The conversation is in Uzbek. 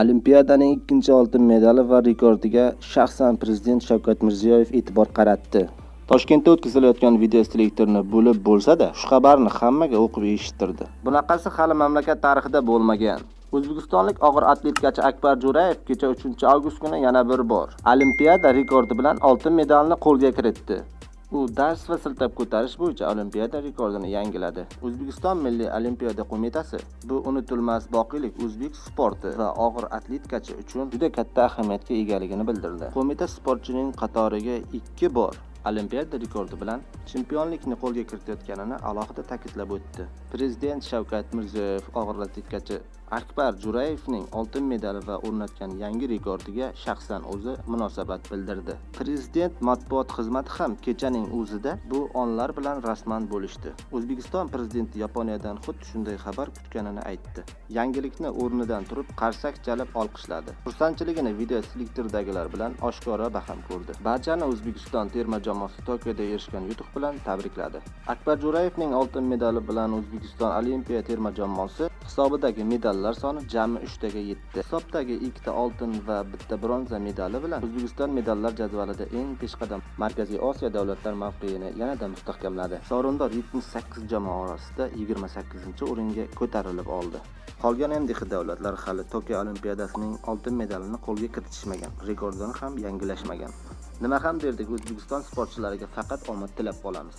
Olimpiadaning ikkinchi oltin medali va rekordiga shaxsan prezident Shavkat Mirziyoyev e'tibor qaratdi. Toshkentda o'tkazilayotgan videoselektorni bo'lib bo'lsa-da, shu xabarni hammaga o'qib eshittirdi. Bunaqasi hali mamlakat tarixida bo'lmagan. O'zbekistonlik og'ir atletikachi Akbar Jo'rayev kecha 3-avgust kuni yana bir bor Olimpiada rekordi bilan oltin medalni qo'lga kiritdi. U dars va siltab ko'tarish bo'yicha Olimpiada rekordini yangiladi. O'zbekiston Milliy Olimpiada qo'mitasi bu unutilmas boqiylik o'zbek sporti va og'ir atletikachi uchun juda katta ahamiyatga egaligini bildirdi. Qo'mita sportchining qatoriga 2 bor Olimpiada rekordi bilan chempionlikni qo'lga kiritayotganini alohida ta'kidlab o'tdi. Prezident Shavkat Mirziyoyev og'ir atletikachi Akbar Jo'rayevning oltin medali va o'rnatgan yangi rekordiga shaxsan o'zi munosabat bildirdi. Prezident matbuot xizmati ham kechaning o'zida bu onlar bilan rasman bo'lishdi. O'zbekiston prezidenti Yaponiyadan xuddi shunday xabar kutganini aytdi. Yangilikni o'rnidan turib qarsak chalib olqishladi. Xursandchiligini video selektordagilar bilan oshkora baham ko'rdi. Barchani O'zbekiston terma jamoasi Tokioda erishgan yutuq bilan tabrikladi. Akbar Jo'rayevning oltin medali bilan O'zbekiston Olimpiya terma jamoasi hisobidagi medallar soni jami 3 taga yetdi. Hisobdagi ikkita oltin va bitta bronza medali bilan O'zbekiston medallar jadvalida eng peshqadam Markaziy Osiyo davlatlar mavqeyini yanada mustahkamladi. Sovrindor 78 jamoa orasida 28-o'ringa ko'tarilib oldi. Qolgan MDH davlatlar hali Tokio Olimpiadasining oltin medalini qo'lga kiritishmagan, rekordini ham yangilashmagan. Nima ham derdik, O'zbekiston sportchilariga faqat omad tilab qolamiz.